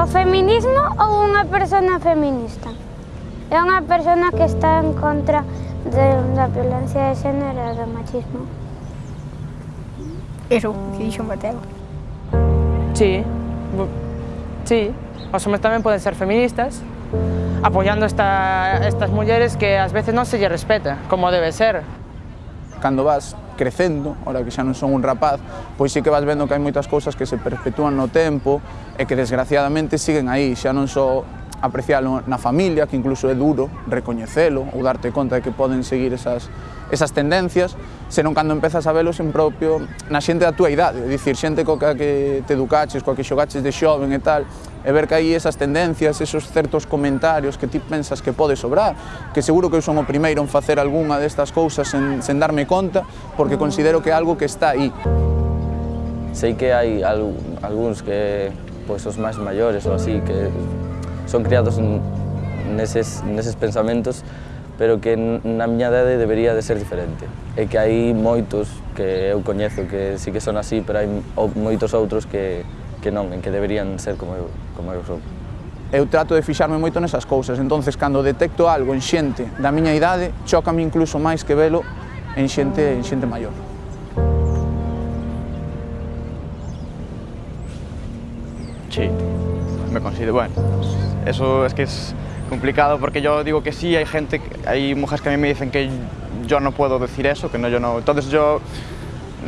O feminismo ou unha persona feminista? É unha persona que está en contra de, da violencia de xénero e do machismo. Eso, que dixo Mateo. Sí, sí. Os homes tamén poden ser feministas, apoiando esta, estas mulleres que ás veces non se lle respeta, como debe ser. Cando vas crecendo, ora que xa non son un rapaz, pois sí que vas vendo que hai moitas cousas que se perpetúan no tempo e que desgraciadamente siguen aí, xa non só apreciálo na familia, que incluso é duro recoñecelo ou darte conta de que poden seguir esas, esas tendencias, senón cando empezas a velos en propio na xente da túa idade, dicir, xente coa que te educaches, coa que xogaches de xoven e tal, e ver que hai esas tendencias, esos certos comentarios que ti pensas que pode sobrar, que seguro que eu son o primeiro en facer algunha destas cousas sen, sen darme conta, porque considero que é algo que está aí. Sei que hai algúns que pois, os máis maiores ou así, que son criados neses, neses pensamentos pero que na miña idade debería de ser diferente. E que hai moitos que eu coñezo que sí que son así, pero hai moitos outros que, que non, en que deberían ser como eu, como eu sou. Eu trato de fixarme moito nesas cousas, entonces cando detecto algo en xente da miña idade, chocame incluso máis que velo en xente, en xente maior. Sí. Me considero, bueno, eso es que es complicado porque yo digo que sí, hay gente, hay mujeres que a mí me dicen que yo no puedo decir eso, que no, yo no, entonces yo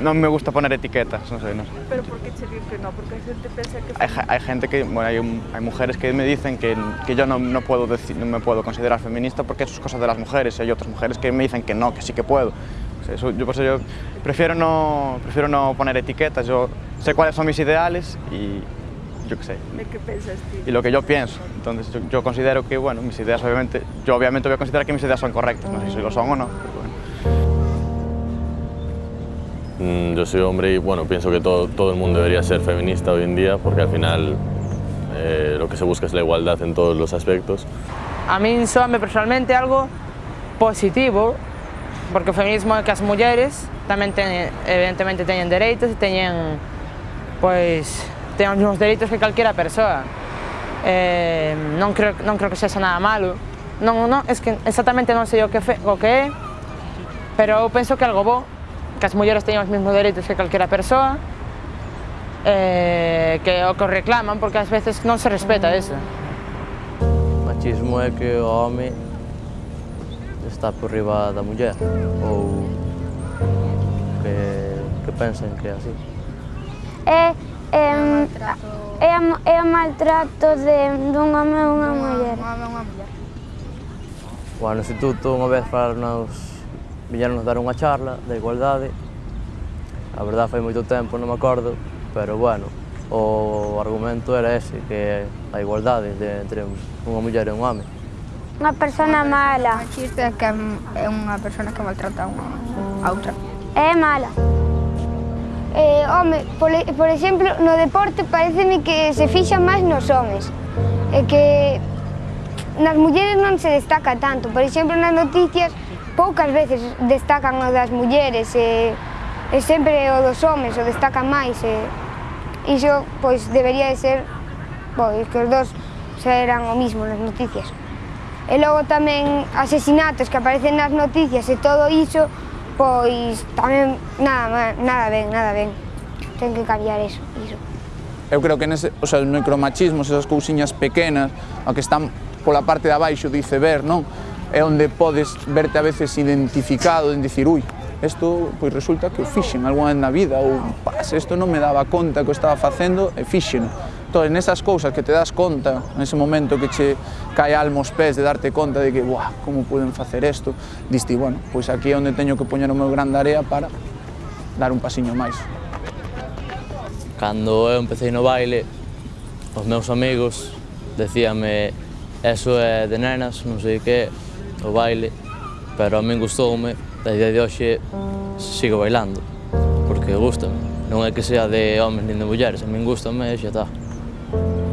no me gusta poner etiquetas, no sé, no sé. Pero por qué te digo que no? Porque hay gente que piensa que... Hay, hay gente que, bueno, hay, un- hay mujeres que me dicen que, que yo no, no puedo decir, no me puedo considerar feminista porque eso es cosa de las mujeres, y hay otras mujeres que me dicen que no, que sí que puedo. O sea, eso- yo por eso yo prefiero no, prefiero no poner etiquetas, yo sé cuáles son mis ideales y yo qué sé, ¿De qué piensas tú? y lo que yo pienso. Entonces yo, yo considero que, bueno, mis ideas obviamente, yo obviamente voy a considerar que mis ideas son correctas, no sé si lo son o no, pero bueno. Mm, Yo soy hombre y bueno, pienso que todo, todo el mundo debería ser feminista hoy en día porque al final eh, lo que se busca es la igualdad en todos los aspectos. A min soame personalmente algo positivo, porque o feminismo é que as mulleres tamén teñen, evidentemente teñen dereitos e teñen, pois, ten os mesmos dereitos que calquera persoa. Eh, non, creo, non creo que sexa nada malo. Non, non, es que exactamente non sei o que, fe, o que é, pero eu penso que algo bo, que as mulleres teñen os mesmos dereitos que calquera persoa, eh, que o que reclaman, porque ás veces non se respeta eso. Machismo é que o home está por riba da muller, ou que, que pensen que é así. É, eh maltrato... É, a, é o maltrato de, dun home a unha muller. Un unha. Bueno, no instituto unha vez nos viñeron dar unha charla da igualdade. A verdade fai moito tempo, non me acordo, pero bueno, o argumento era ese, que a igualdade de, entre unha muller e un home. Unha persona mala. Machista é que é unha persona que maltrata a, unha, a outra. É mala. Eh, home, por, por exemplo, no deporte pareceme que se fixa máis nos homes. E que nas mulleres non se destaca tanto. Por exemplo, nas noticias poucas veces destacan o das mulleres e, e sempre o dos homes o destacan máis. E, iso, pois, debería de ser, pois, que os dos eran o mismo nas noticias. E logo tamén asesinatos que aparecen nas noticias e todo iso, pois tamén nada, nada ben, nada ben. Ten que cambiar eso. iso. Eu creo que nese, o sea, os micromachismos, esas cousiñas pequenas, a que están pola parte de abaixo do iceberg, non? É onde podes verte a veces identificado en dicir, ui, isto pois resulta que o fixen algunha vez na vida ou pas, isto non me daba conta que o estaba facendo e fixen todas en esas cousas que te das conta, nese momento que che cae alma aos pés de darte conta de que, buah, como poden facer isto, diste, bueno, pois aquí é onde teño que poñer o meu gran área area para dar un pasiño máis. Cando eu empecé no baile, os meus amigos decíame eso é de nenas, non sei que, o baile, pero a min gustoume, e día de hoxe sigo bailando, porque gustame. Non é que sea de homes nin de mulleres, a min gustame e xa está. Thank you.